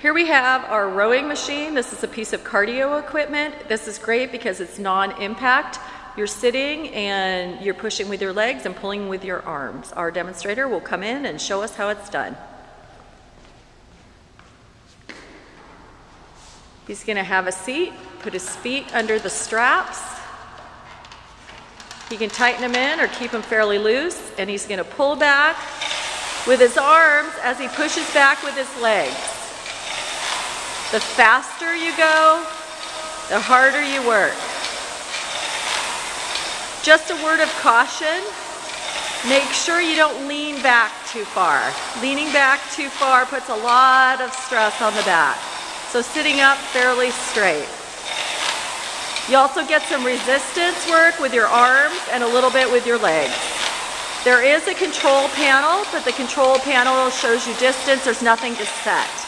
Here we have our rowing machine. This is a piece of cardio equipment. This is great because it's non-impact. You're sitting and you're pushing with your legs and pulling with your arms. Our demonstrator will come in and show us how it's done. He's going to have a seat, put his feet under the straps. He can tighten them in or keep them fairly loose, and he's going to pull back with his arms as he pushes back with his legs. The faster you go, the harder you work. Just a word of caution, make sure you don't lean back too far. Leaning back too far puts a lot of stress on the back. So sitting up fairly straight. You also get some resistance work with your arms and a little bit with your legs. There is a control panel, but the control panel shows you distance. There's nothing to set.